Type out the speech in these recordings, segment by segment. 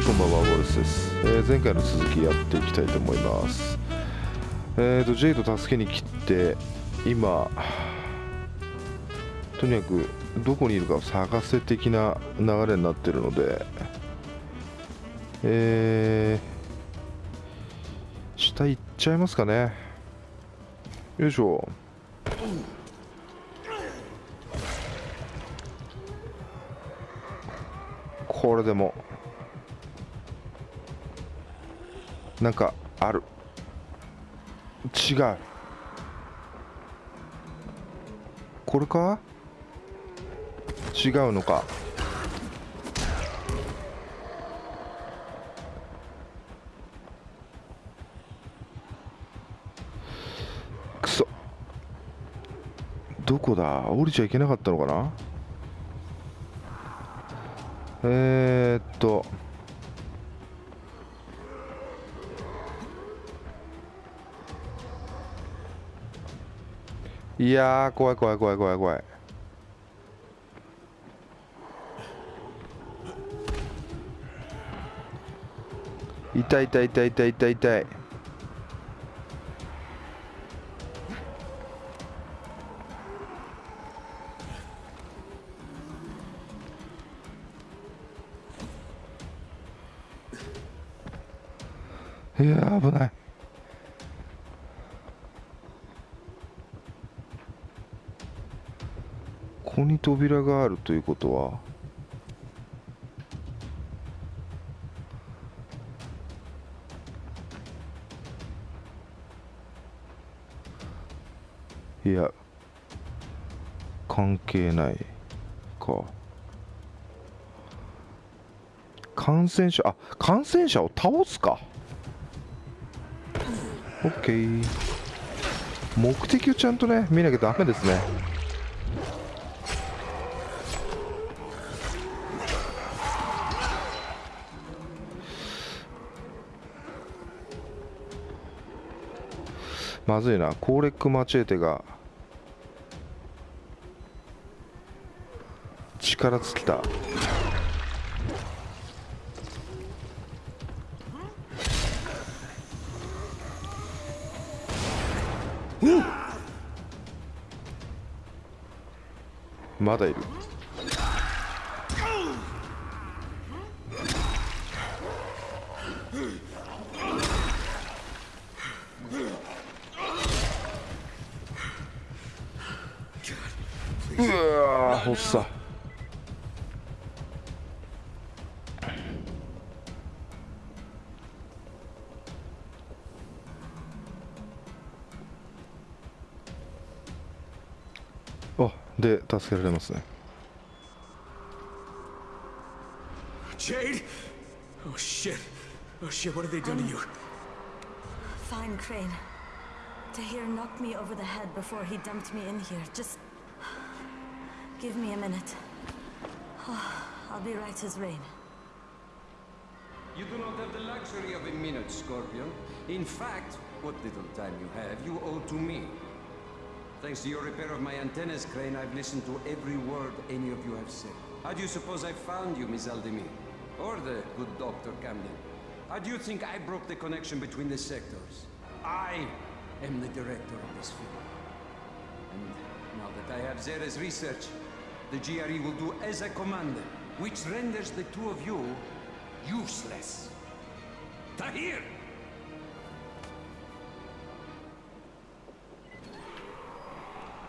いこんばんはウォルス。です、えー、前回の続きやっていきたいと思います。えっ、ー、とジェイド助けに来て今とにかくどこにいるかを探せ的な流れになってるのでえー、下行っちゃいますかね。よいしょ。これでも。なんかある。違う。これか？違うのか？くそ。どこだ？降りちゃいけなかったのかな？えー、っと。いやー怖い怖い怖い怖い怖い。痛い痛い痛い痛い痛い痛い。いや危ない。に扉があるということはいや関係ないか。感染者あ感染者を倒すか。OK 目的をちゃんとね見なきゃダメですね。まずいな。コーレック・マチエテが力尽きた。まだいる。Ah, oh, olsa. あ、で助けられますね。Jade? Oh shit. Oh shit, what have they done um, to you? Um, fine, Crane. Tahir knocked me over the head before he dumped me in here. Just Give me a minute. Oh, I'll be right as rain. You do not have the luxury of a minute, Scorpion. In fact, what little time you have, you owe to me. Thanks to your repair of my antennas, Crane, I've listened to every word any of you have said. How do you suppose I found you, Miss Aldemir? Or the good Dr. Camden? How do you think I broke the connection between the sectors? I am the director of this film. And now that I have Zera's research, the GRE will do as I commanded, which renders the two of you useless. Tahir!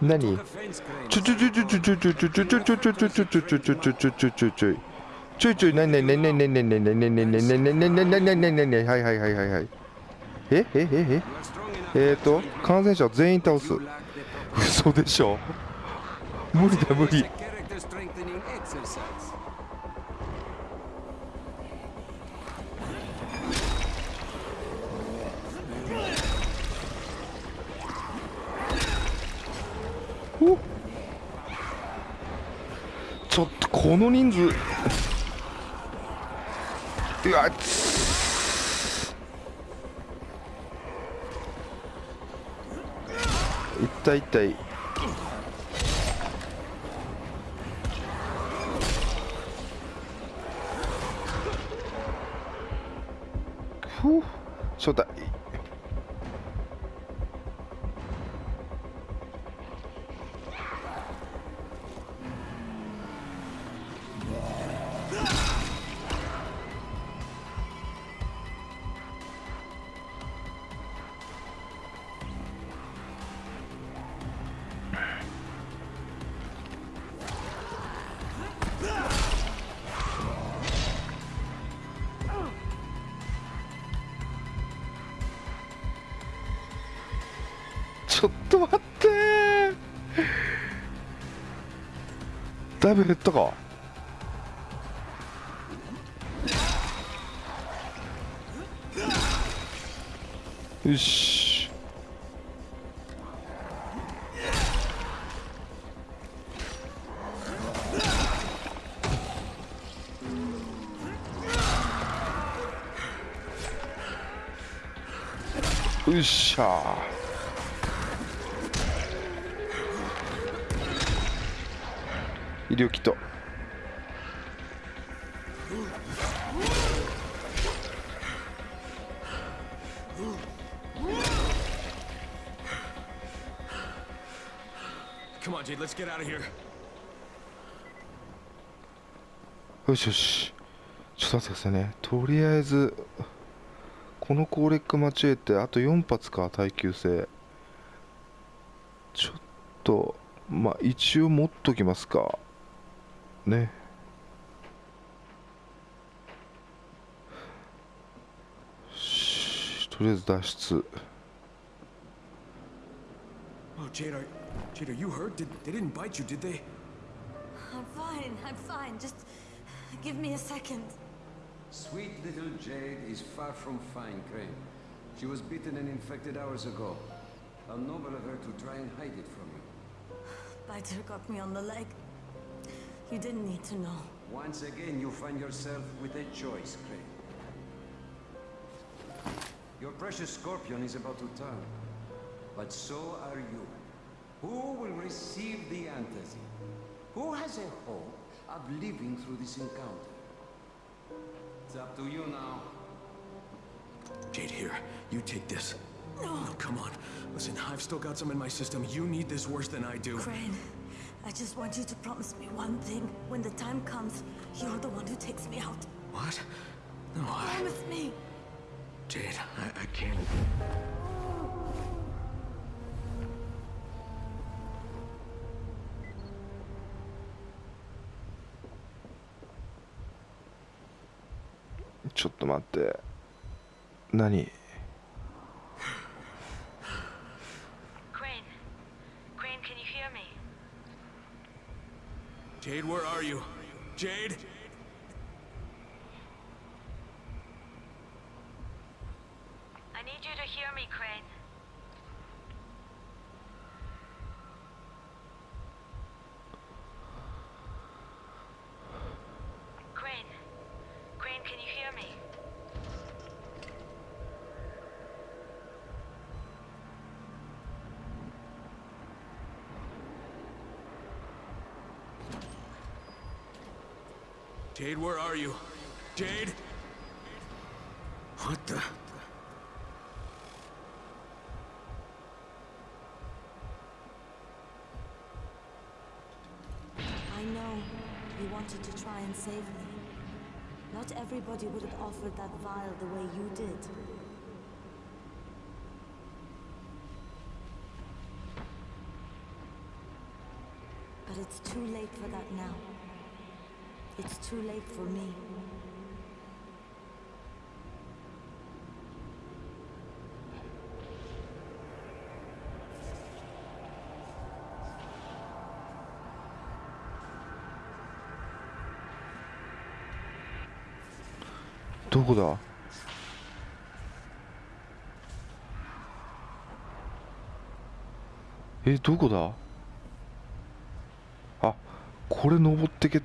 Nani. はいはいはいはいはい。えええええっと、感染者全員倒す。嘘でしょ？無理だ無理。ちょっとこの人数。うわっ一体一体。ふう。正体だいぶ減ったか。よし。よっしゃ医療キッ.よしよし。ちょっと待ってくださいね。とりあえずこのコーレック間違えてあと4発か耐久性。ちょっとまあ一応持っときますか 네. to. Oh, Jade, are, you hurt? Did, they didn't bite you, did they? I'm fine, I'm fine. Just give me a second. Sweet little Jade is far from fine, Crane. She was bitten and infected hours ago. How noble of her to try and hide it from you. Biter got me on the leg. You didn't need to know. Once again, you find yourself with a choice, Crane. Your precious scorpion is about to turn. But so are you. Who will receive the antazid? Who has a hope of living through this encounter? It's up to you now. Jade, here, you take this. No. come on. Listen, I've still got some in my system. You need this worse than I do. Crane, I just want you to promise me one thing. When the time comes, you're the one who takes me out. What? No, I... Promise me. Jade, I, I can't... Crane ちょっと待って何 Jade, where are you? Jade? I need you to hear me, Crane. Crane. Crane, can you hear me? Jade, where are you? Jade? What the... I know you wanted to try and save me. Not everybody would have offered that vial the way you did. But it's too late for that now. It's too late for me.「どこだ?」えどこだあこれ登ってけ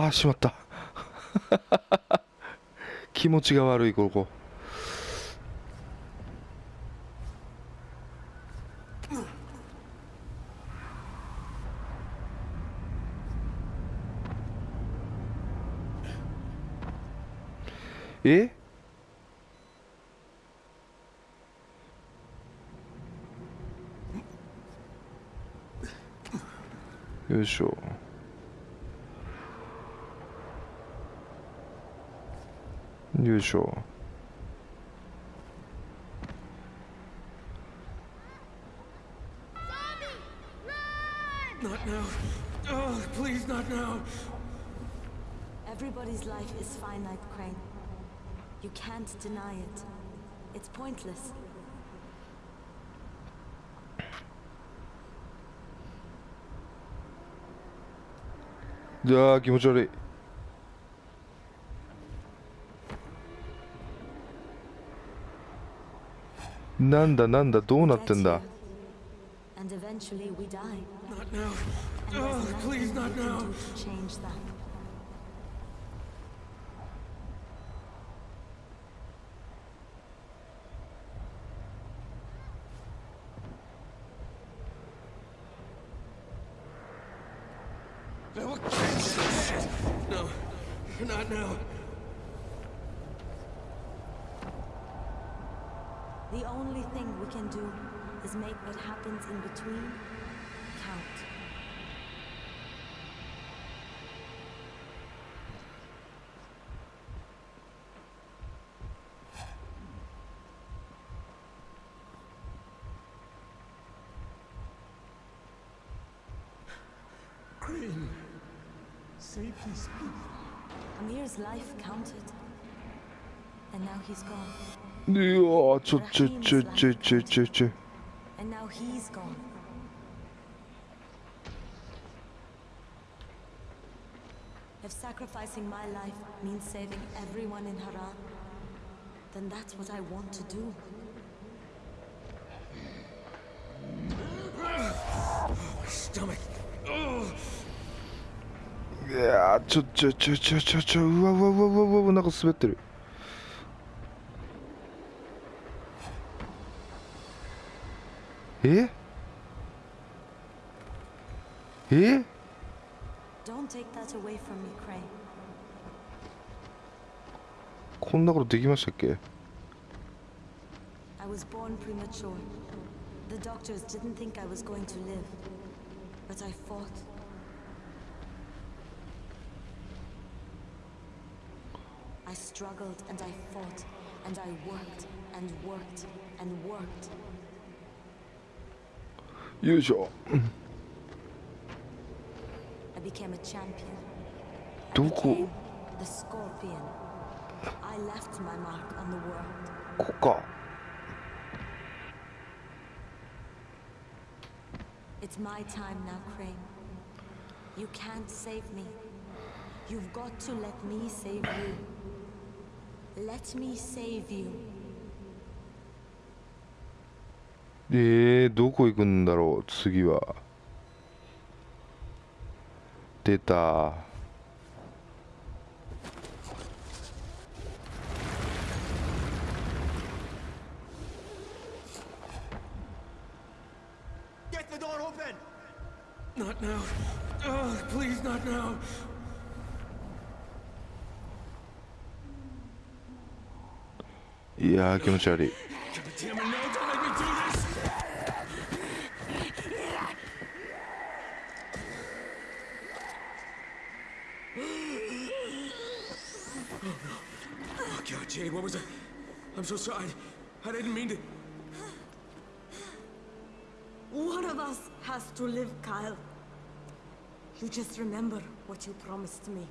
ああしまった。気持ちが悪いここ。え？よいしょ。Unusual. Not now. Oh, please, not now. Everybody's life is finite, Crane. You can't deny it. It's pointless. Ya. なんだなんだどうなってんだ？The only thing we can do is make what happens in between count. Crane, safely speak. Amir's life counted. And now he's gone. いやーちょちょちょちょちょちょちょ And now he's gone. If sacrificing my life means saving everyone in Haran, then that's what I want to do. Stomach. Oh, いやーちょちょちょちょちょちょうわうわうわうわうわうわなんか滑ってる ええ Don't take that away from me, Crane. こんなことできましたっけ I was born premature. The doctors didn't think I was going to live. But I fought. usual. I became a champion. The scorpion. I left my mark on the world. Kuka. It's my time now, Crane. You can't save me. You've got to let me save you. Let me save you. え、どこ行くんだろう次は。出た。いや気持ち悪い。Jade, what was that? I'm so sorry. I didn't mean to. One of us has to live, Kyle. You just remember what you promised me.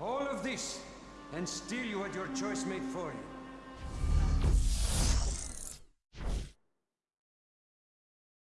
All of this, and still you had your choice made for you.